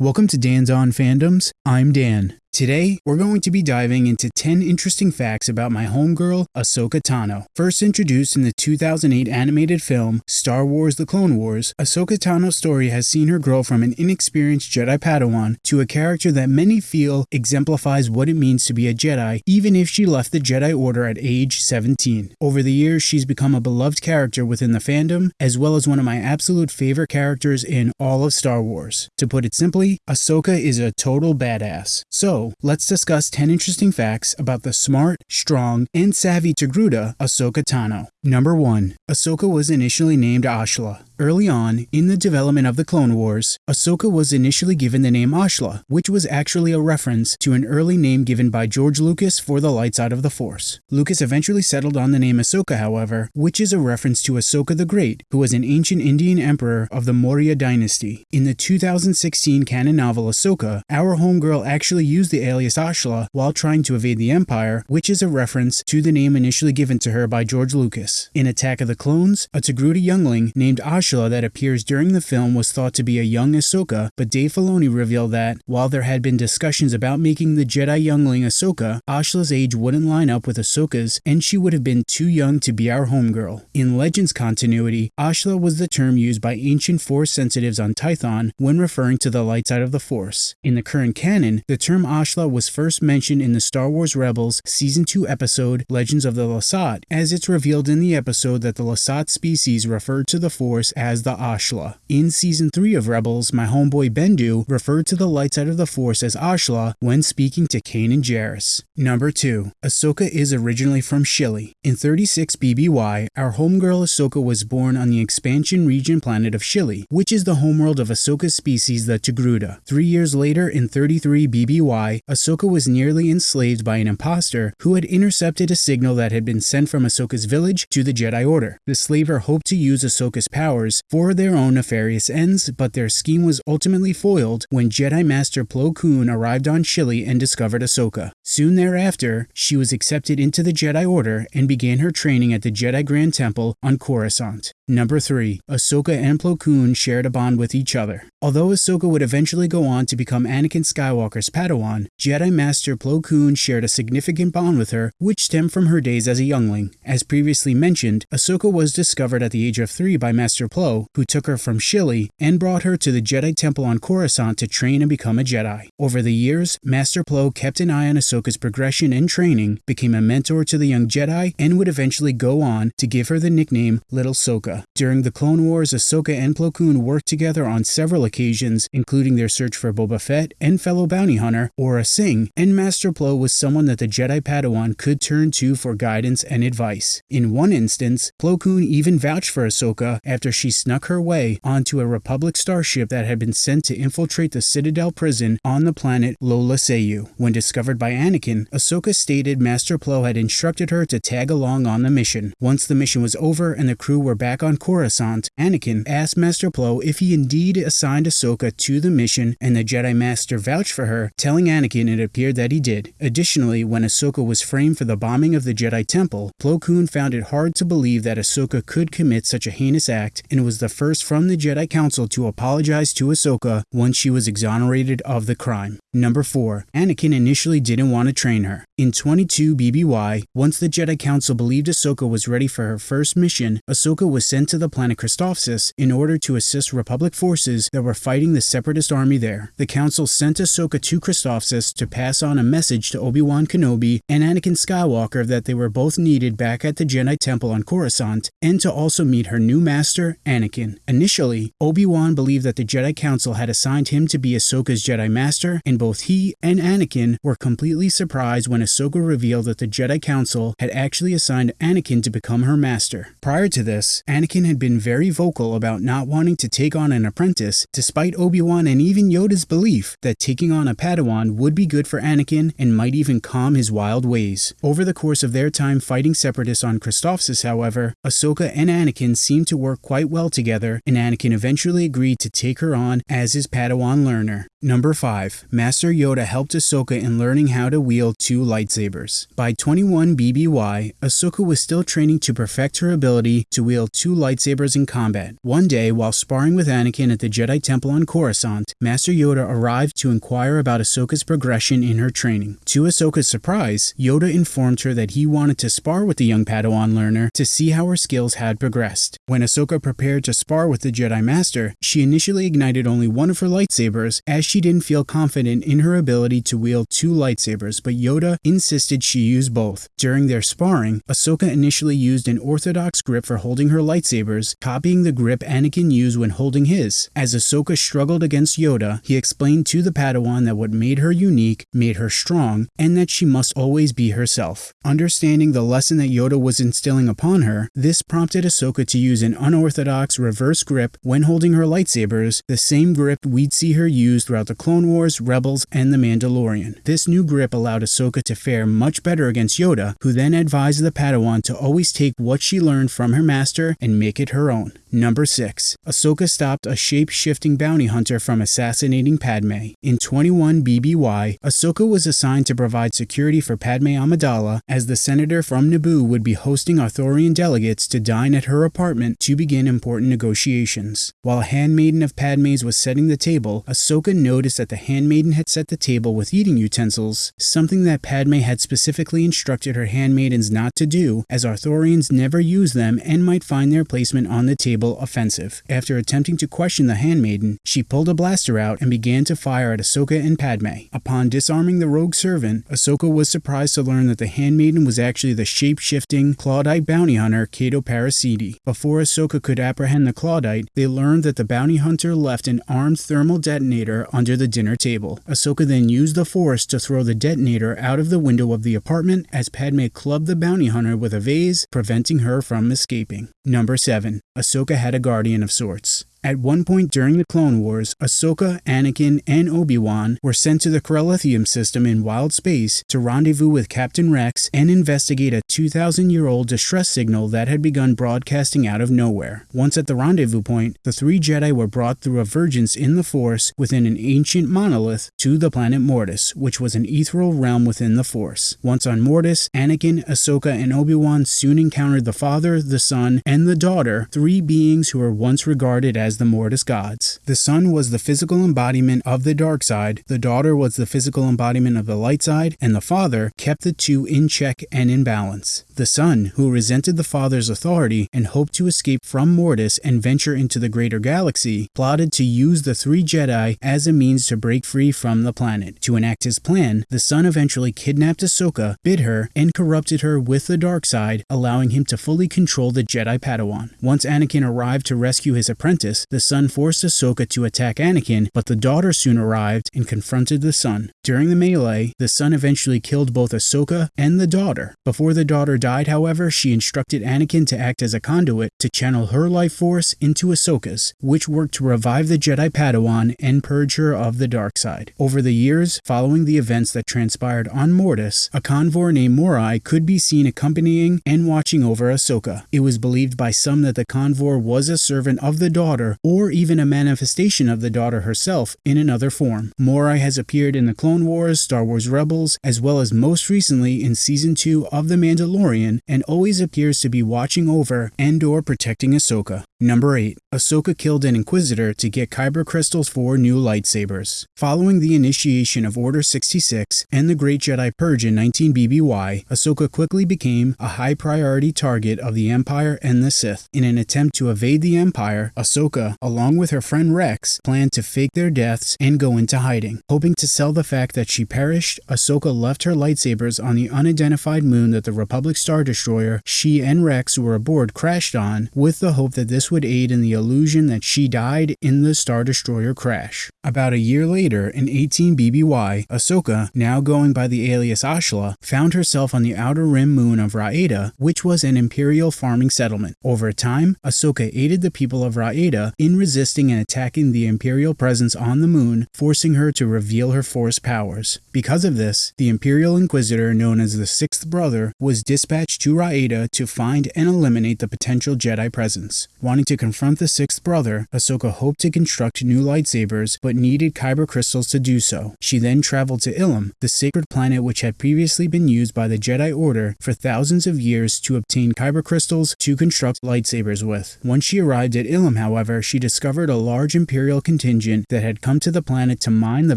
Welcome to Dan's On Fandoms. I'm Dan. Today, we're going to be diving into 10 interesting facts about my homegirl, Ahsoka Tano. First introduced in the 2008 animated film Star Wars The Clone Wars, Ahsoka Tano's story has seen her grow from an inexperienced Jedi Padawan to a character that many feel exemplifies what it means to be a Jedi, even if she left the Jedi Order at age 17. Over the years, she's become a beloved character within the fandom, as well as one of my absolute favorite characters in all of Star Wars. To put it simply, Ahsoka is a total badass. So, let's discuss 10 interesting facts about the smart, strong, and savvy Togruta, Ahsoka Tano. Number 1. Ahsoka was initially named Ashla. Early on, in the development of the Clone Wars, Ahsoka was initially given the name Ashla, which was actually a reference to an early name given by George Lucas for the light side of the Force. Lucas eventually settled on the name Ahsoka, however, which is a reference to Ashoka the Great, who was an ancient Indian emperor of the Maurya dynasty. In the 2016 canon novel Ahsoka, our homegirl actually used the alias Ashla while trying to evade the Empire, which is a reference to the name initially given to her by George Lucas. In Attack of the Clones, a Togruta youngling named Ashla that appears during the film was thought to be a young Ahsoka, but Dave Filoni revealed that, while there had been discussions about making the Jedi youngling Ahsoka, Ashla's age wouldn't line up with Ahsoka's, and she would have been too young to be our homegirl. In Legends continuity, Ashla was the term used by ancient Force sensitives on Tython when referring to the light side of the Force. In the current canon, the term Ashla was first mentioned in the Star Wars Rebels Season 2 episode Legends of the Lasat, as it's revealed in the episode that the Lasat species referred to the Force as the Ashla. In season 3 of Rebels, my homeboy Bendu referred to the light side of the Force as Ashla when speaking to Kanan and Jarrus. Number 2. Ahsoka is originally from Shili. In 36 BBY, our homegirl Ahsoka was born on the expansion region planet of Shili, which is the homeworld of Ahsoka's species, the Togruta. Three years later, in 33 BBY, Ahsoka was nearly enslaved by an impostor who had intercepted a signal that had been sent from Ahsoka's village to the Jedi Order. The slaver hoped to use Ahsoka's powers for their own nefarious ends, but their scheme was ultimately foiled when Jedi Master Plo Koon arrived on Shili and discovered Ahsoka. Soon thereafter, she was accepted into the Jedi Order and began her training at the Jedi Grand Temple on Coruscant. Number 3. Ahsoka and Plo Koon shared a bond with each other. Although Ahsoka would eventually go on to become Anakin Skywalker's Padawan, Jedi Master Plo Koon shared a significant bond with her, which stemmed from her days as a youngling. As previously mentioned, Ahsoka was discovered at the age of 3 by Master Plo, who took her from Shili and brought her to the Jedi Temple on Coruscant to train and become a Jedi. Over the years, Master Plo kept an eye on Ahsoka's progression and training, became a mentor to the young Jedi, and would eventually go on to give her the nickname Little Soka. During the Clone Wars, Ahsoka and Plo Koon worked together on several occasions, including their search for Boba Fett and fellow bounty hunter Aurra Sing, and Master Plo was someone that the Jedi Padawan could turn to for guidance and advice. In one instance, Plo Koon even vouched for Ahsoka after she snuck her way onto a Republic starship that had been sent to infiltrate the Citadel prison on the planet Lola Sayu. When discovered by Anakin, Ahsoka stated Master Plo had instructed her to tag along on the mission. Once the mission was over and the crew were back on on Coruscant, Anakin asked Master Plo if he indeed assigned Ahsoka to the mission, and the Jedi Master vouched for her, telling Anakin it appeared that he did. Additionally, when Ahsoka was framed for the bombing of the Jedi Temple, Plo Koon found it hard to believe that Ahsoka could commit such a heinous act, and was the first from the Jedi Council to apologize to Ahsoka once she was exonerated of the crime. Number 4. Anakin initially didn't want to train her. In 22 BBY, once the Jedi Council believed Ahsoka was ready for her first mission, Ahsoka was sent to the planet Christophsis in order to assist Republic forces that were fighting the Separatist army there. The Council sent Ahsoka to Christophsis to pass on a message to Obi-Wan Kenobi and Anakin Skywalker that they were both needed back at the Jedi Temple on Coruscant, and to also meet her new master, Anakin. Initially, Obi-Wan believed that the Jedi Council had assigned him to be Ahsoka's Jedi Master, and both he and Anakin were completely surprised when Ahsoka revealed that the Jedi Council had actually assigned Anakin to become her master. Prior to this, Anakin had been very vocal about not wanting to take on an apprentice, despite Obi-Wan and even Yoda's belief that taking on a Padawan would be good for Anakin and might even calm his wild ways. Over the course of their time fighting Separatists on Christophsis, however, Ahsoka and Anakin seemed to work quite well together, and Anakin eventually agreed to take her on as his Padawan learner. Number 5. Master Yoda helped Ahsoka in learning how to wield two lightsabers. By 21 BBY, Ahsoka was still training to perfect her ability to wield two lightsabers in combat. One day, while sparring with Anakin at the Jedi Temple on Coruscant, Master Yoda arrived to inquire about Ahsoka's progression in her training. To Ahsoka's surprise, Yoda informed her that he wanted to spar with the young Padawan learner to see how her skills had progressed. When Ahsoka to spar with the Jedi Master, she initially ignited only one of her lightsabers as she didn't feel confident in her ability to wield two lightsabers, but Yoda insisted she use both. During their sparring, Ahsoka initially used an orthodox grip for holding her lightsabers, copying the grip Anakin used when holding his. As Ahsoka struggled against Yoda, he explained to the Padawan that what made her unique made her strong, and that she must always be herself. Understanding the lesson that Yoda was instilling upon her, this prompted Ahsoka to use an unorthodox reverse grip when holding her lightsabers, the same grip we'd see her use throughout the Clone Wars, Rebels, and The Mandalorian. This new grip allowed Ahsoka to fare much better against Yoda, who then advised the Padawan to always take what she learned from her master and make it her own. Number 6. Ahsoka stopped a shape-shifting bounty hunter from assassinating Padme. In 21 BBY, Ahsoka was assigned to provide security for Padme Amidala as the senator from Naboo would be hosting Arthurian delegates to dine at her apartment to begin important negotiations. While a handmaiden of Padme's was setting the table, Ahsoka noticed that the handmaiden had set the table with eating utensils, something that Padme had specifically instructed her handmaidens not to do, as Arthurians never use them and might find their placement on the table offensive. After attempting to question the handmaiden, she pulled a blaster out and began to fire at Ahsoka and Padme. Upon disarming the rogue servant, Ahsoka was surprised to learn that the handmaiden was actually the shape-shifting Clawdite bounty hunter Cato Parasiti. Before Ahsoka could apprehend the Clawdite, they learned that the bounty hunter left an armed thermal detonator under the dinner table. Ahsoka then used the Force to throw the detonator out of the window of the apartment as Padme clubbed the bounty hunter with a vase, preventing her from escaping. Number 7. Ahsoka had a guardian of sorts. At one point during the Clone Wars, Ahsoka, Anakin, and Obi-Wan were sent to the Corellium system in wild space to rendezvous with Captain Rex and investigate a 2,000-year-old distress signal that had begun broadcasting out of nowhere. Once at the rendezvous point, the three Jedi were brought through a vergence in the Force within an ancient monolith to the planet Mortis, which was an ethereal realm within the Force. Once on Mortis, Anakin, Ahsoka, and Obi-Wan soon encountered the father, the son, and the daughter, three beings who were once regarded as the Mortis gods. The son was the physical embodiment of the dark side, the daughter was the physical embodiment of the light side, and the father kept the two in check and in balance. The son, who resented the father's authority and hoped to escape from Mortis and venture into the greater galaxy, plotted to use the three Jedi as a means to break free from the planet. To enact his plan, the son eventually kidnapped Ahsoka, bit her, and corrupted her with the dark side, allowing him to fully control the Jedi Padawan. Once Anakin arrived to rescue his apprentice, the son forced Ahsoka to attack Anakin, but the daughter soon arrived and confronted the son. During the melee, the son eventually killed both Ahsoka and the daughter. Before the daughter died, however, she instructed Anakin to act as a conduit to channel her life force into Ahsoka's, which worked to revive the Jedi Padawan and purge her of the dark side. Over the years, following the events that transpired on Mortis, a convor named Morai could be seen accompanying and watching over Ahsoka. It was believed by some that the convor was a servant of the daughter or even a manifestation of the daughter herself in another form. Morai has appeared in the Clone Wars, Star Wars Rebels, as well as most recently in Season 2 of The Mandalorian, and always appears to be watching over and or protecting Ahsoka. Number 8. Ahsoka killed an Inquisitor to get Kyber crystals for new lightsabers. Following the initiation of Order 66 and the Great Jedi Purge in 19 BBY, Ahsoka quickly became a high priority target of the Empire and the Sith. In an attempt to evade the Empire, Ahsoka, along with her friend Rex, planned to fake their deaths and go into hiding. Hoping to sell the fact that she perished, Ahsoka left her lightsabers on the unidentified moon that the Republic Star Destroyer she and Rex who were aboard crashed on, with the hope that this would aid in the illusion that she died in the Star Destroyer crash. About a year later, in 18 BBY, Ahsoka, now going by the alias Ashla, found herself on the outer rim moon of Raeda, which was an Imperial farming settlement. Over time, Ahsoka aided the people of Raeda in resisting and attacking the Imperial presence on the moon, forcing her to reveal her Force powers. Because of this, the Imperial Inquisitor known as the Sixth Brother was dispatched to Raeda to find and eliminate the potential Jedi presence. Wanting to confront the sixth brother, Ahsoka hoped to construct new lightsabers but needed kyber crystals to do so. She then traveled to Ilum, the sacred planet which had previously been used by the Jedi Order for thousands of years to obtain kyber crystals to construct lightsabers with. Once she arrived at Ilum, however, she discovered a large Imperial contingent that had come to the planet to mine the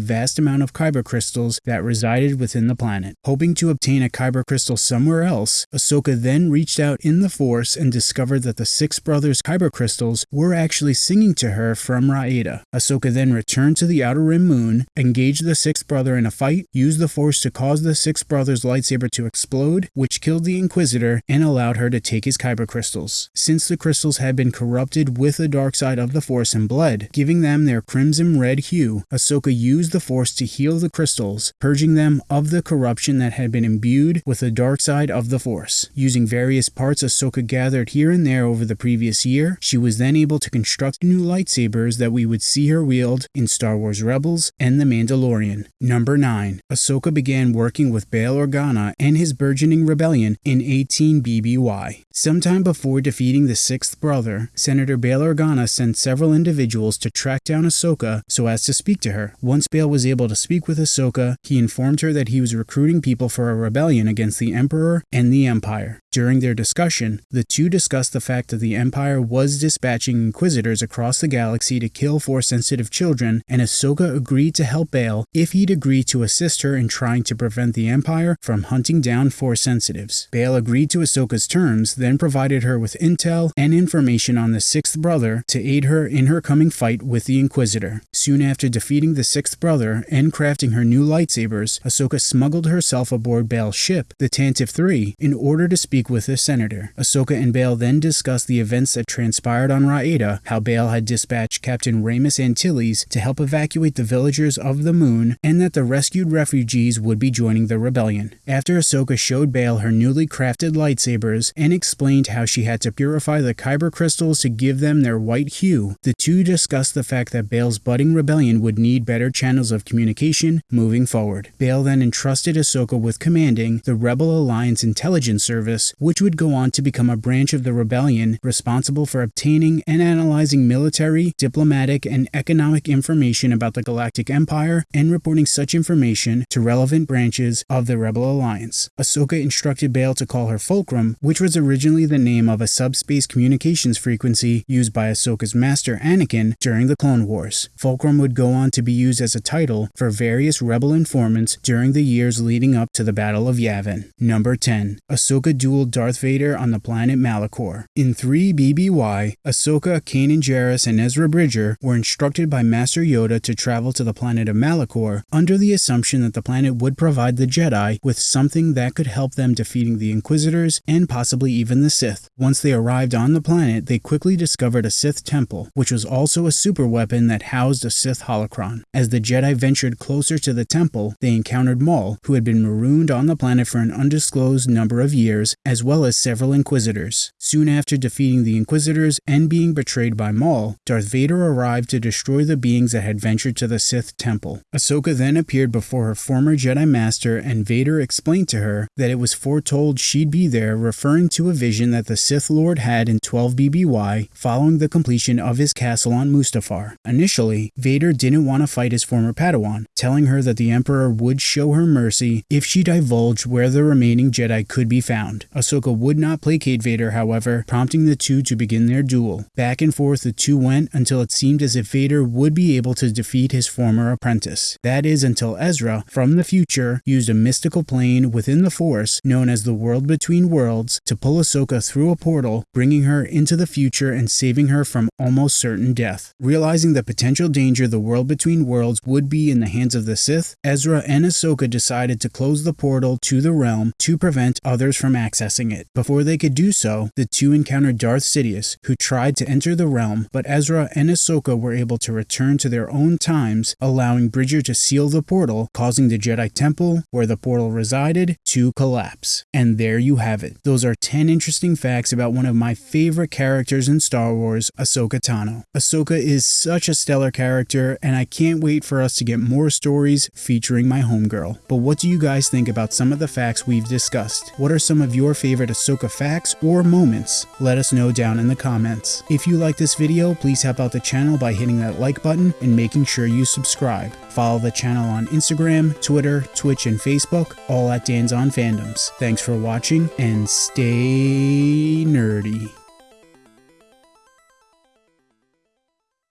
vast amount of kyber crystals that resided within the planet. Hoping to obtain a kyber crystal somewhere else, Ahsoka then reached out in the Force and discovered that the Sixth Brother's kyber crystals were actually singing to her from Raeda. Ahsoka then returned to the Outer Rim moon, engaged the Sixth Brother in a fight, used the Force to cause the Sixth Brother's lightsaber to explode, which killed the Inquisitor and allowed her to take his kyber crystals. Since the crystals had been corrupted with the dark side of the Force and blood, giving them their crimson red hue, Ahsoka used the Force to heal the crystals, purging them of the corruption that had been imbued with the dark side of the Force. Using various parts Ahsoka gathered here and there over the previous year, she was then able to construct new lightsabers that we would see her wield in Star Wars Rebels and The Mandalorian. Number 9. Ahsoka began working with Bail Organa and his burgeoning rebellion in 18 BBY. Sometime before defeating the sixth brother, Senator Bail Organa sent several individuals to track down Ahsoka so as to speak to her. Once Bail was able to speak with Ahsoka, he informed her that he was recruiting people for a rebellion against the Emperor and the Empire. During their discussion, the two discussed the fact that the Empire was dispatching Inquisitors across the galaxy to kill Force-sensitive children, and Ahsoka agreed to help Bail if he'd agree to assist her in trying to prevent the Empire from hunting down Force-sensitives. Bail agreed to Ahsoka's terms, then provided her with intel and information on the Sixth Brother to aid her in her coming fight with the Inquisitor. Soon after defeating the Sixth Brother and crafting her new lightsabers, Ahsoka smuggled herself aboard Bail's ship, the Tantive III, in order to speak with the senator. Ahsoka and Bail then discussed the events that transpired on Raeda, how Bail had dispatched Captain Raymus Antilles to help evacuate the villagers of the moon, and that the rescued refugees would be joining the rebellion. After Ahsoka showed Bail her newly crafted lightsabers and explained how she had to purify the kyber crystals to give them their white hue, the two discussed the fact that Bail's budding rebellion would need better channels of communication moving forward. Bail then entrusted Ahsoka with commanding the Rebel Alliance Intelligence Service, which would go on to become a branch of the rebellion responsible for obtaining and analyzing military, diplomatic, and economic information about the Galactic Empire and reporting such information to relevant branches of the Rebel Alliance. Ahsoka instructed Bail to call her Fulcrum, which was originally the name of a subspace communications frequency used by Ahsoka's master Anakin during the Clone Wars. Fulcrum would go on to be used as a title for various rebel informants during the years leading up to the Battle of Yavin. Number 10. Ahsoka Darth Vader on the planet Malachor. In 3 BBY, Ahsoka, Kanan Jarrus, and Ezra Bridger were instructed by Master Yoda to travel to the planet of Malachor under the assumption that the planet would provide the Jedi with something that could help them defeating the Inquisitors and possibly even the Sith. Once they arrived on the planet, they quickly discovered a Sith temple, which was also a super weapon that housed a Sith holocron. As the Jedi ventured closer to the temple, they encountered Maul, who had been marooned on the planet for an undisclosed number of years, as well as several Inquisitors. Soon after defeating the Inquisitors and being betrayed by Maul, Darth Vader arrived to destroy the beings that had ventured to the Sith temple. Ahsoka then appeared before her former Jedi Master, and Vader explained to her that it was foretold she'd be there, referring to a vision that the Sith Lord had in 12 BBY following the completion of his castle on Mustafar. Initially, Vader didn't want to fight his former Padawan, telling her that the Emperor would show her mercy if she divulged where the remaining Jedi could be found. Ahsoka would not placate Vader, however, prompting the two to begin their duel. Back and forth the two went until it seemed as if Vader would be able to defeat his former apprentice. That is until Ezra, from the future, used a mystical plane within the Force, known as the World Between Worlds, to pull Ahsoka through a portal, bringing her into the future and saving her from almost certain death. Realizing the potential danger the World Between Worlds would be in the hands of the Sith, Ezra and Ahsoka decided to close the portal to the realm to prevent others from accessing it. Before they could do so, the two encountered Darth Sidious, who tried to enter the realm, but Ezra and Ahsoka were able to return to their own times, allowing Bridger to seal the portal, causing the Jedi Temple, where the portal resided, to collapse. And there you have it. Those are 10 interesting facts about one of my favorite characters in Star Wars, Ahsoka Tano. Ahsoka is such a stellar character, and I can't wait for us to get more stories featuring my homegirl. But what do you guys think about some of the facts we've discussed? What are some of your your favorite Ahsoka facts or moments? Let us know down in the comments. If you like this video, please help out the channel by hitting that like button and making sure you subscribe. Follow the channel on Instagram, Twitter, Twitch, and Facebook, all at Dan's on Fandoms. Thanks for watching and stay nerdy.